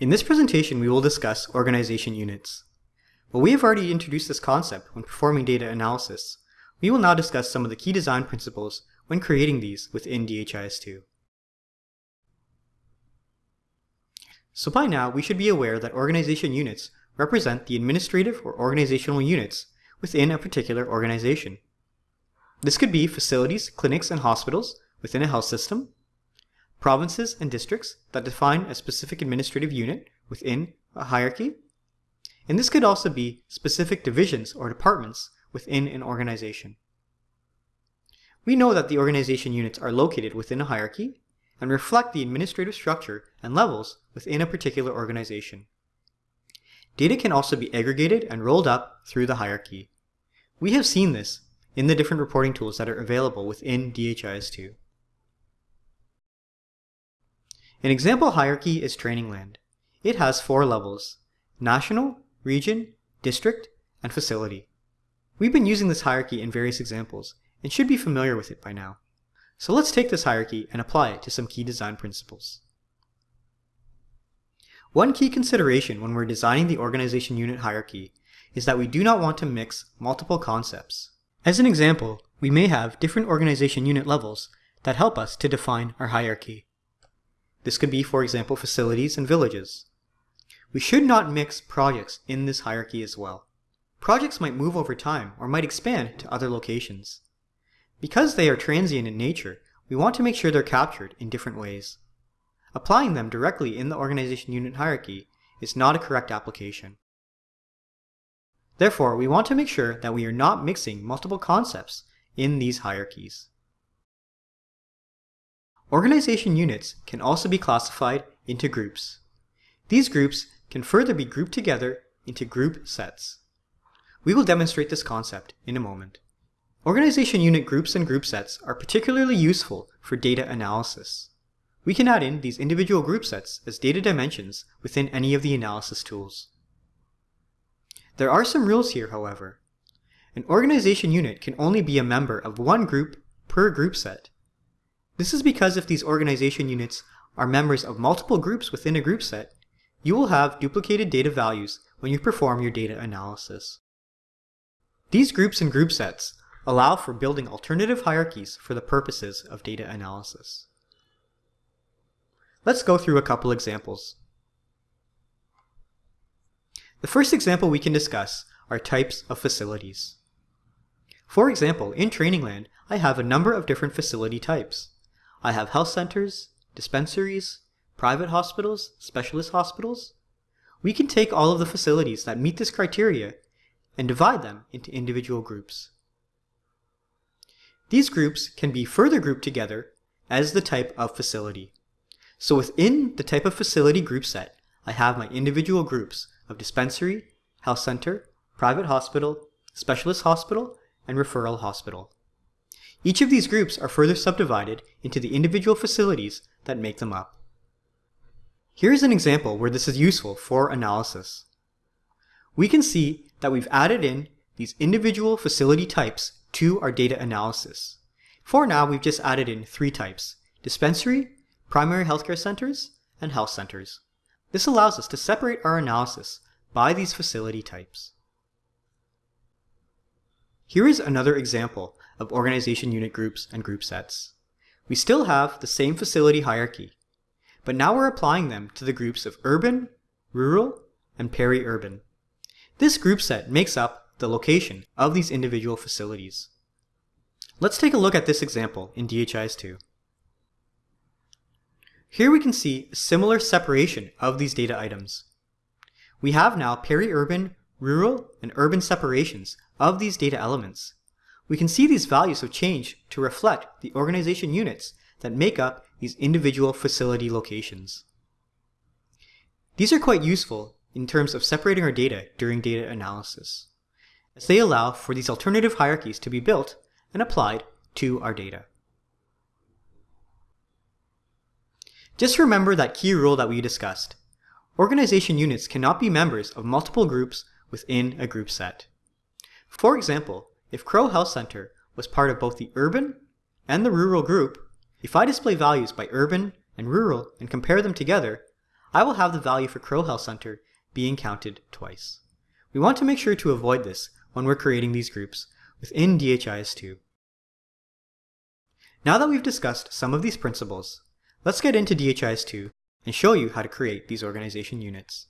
In this presentation, we will discuss organization units. While we have already introduced this concept when performing data analysis, we will now discuss some of the key design principles when creating these within DHIS2. So by now, we should be aware that organization units represent the administrative or organizational units within a particular organization. This could be facilities, clinics, and hospitals within a health system, provinces and districts that define a specific administrative unit within a hierarchy, and this could also be specific divisions or departments within an organization. We know that the organization units are located within a hierarchy and reflect the administrative structure and levels within a particular organization. Data can also be aggregated and rolled up through the hierarchy. We have seen this in the different reporting tools that are available within DHIS2. An example hierarchy is Trainingland. It has four levels, national, region, district, and facility. We've been using this hierarchy in various examples and should be familiar with it by now. So let's take this hierarchy and apply it to some key design principles. One key consideration when we're designing the organization unit hierarchy is that we do not want to mix multiple concepts. As an example, we may have different organization unit levels that help us to define our hierarchy. This could be, for example, facilities and villages. We should not mix projects in this hierarchy as well. Projects might move over time or might expand to other locations. Because they are transient in nature, we want to make sure they're captured in different ways. Applying them directly in the organization unit hierarchy is not a correct application. Therefore, we want to make sure that we are not mixing multiple concepts in these hierarchies. Organization units can also be classified into groups. These groups can further be grouped together into group sets. We will demonstrate this concept in a moment. Organization unit groups and group sets are particularly useful for data analysis. We can add in these individual group sets as data dimensions within any of the analysis tools. There are some rules here, however. An organization unit can only be a member of one group per group set. This is because if these organization units are members of multiple groups within a group set, you will have duplicated data values when you perform your data analysis. These groups and group sets allow for building alternative hierarchies for the purposes of data analysis. Let's go through a couple examples. The first example we can discuss are types of facilities. For example, in Trainingland, I have a number of different facility types. I have health centers, dispensaries, private hospitals, specialist hospitals. We can take all of the facilities that meet this criteria and divide them into individual groups. These groups can be further grouped together as the type of facility. So within the type of facility group set, I have my individual groups of dispensary, health center, private hospital, specialist hospital, and referral hospital. Each of these groups are further subdivided into the individual facilities that make them up. Here is an example where this is useful for analysis. We can see that we've added in these individual facility types to our data analysis. For now, we've just added in three types, dispensary, primary healthcare centers, and health centers. This allows us to separate our analysis by these facility types. Here is another example of organization unit groups and group sets. We still have the same facility hierarchy, but now we're applying them to the groups of urban, rural, and peri-urban. This group set makes up the location of these individual facilities. Let's take a look at this example in DHIS2. Here we can see a similar separation of these data items. We have now peri-urban, rural, and urban separations of these data elements. We can see these values have changed to reflect the organization units that make up these individual facility locations. These are quite useful in terms of separating our data during data analysis, as they allow for these alternative hierarchies to be built and applied to our data. Just remember that key rule that we discussed. Organization units cannot be members of multiple groups within a group set. For example, if Crow Health Center was part of both the urban and the rural group, if I display values by urban and rural and compare them together, I will have the value for Crow Health Center being counted twice. We want to make sure to avoid this when we're creating these groups within DHIS2. Now that we've discussed some of these principles, let's get into DHIS2 and show you how to create these organization units.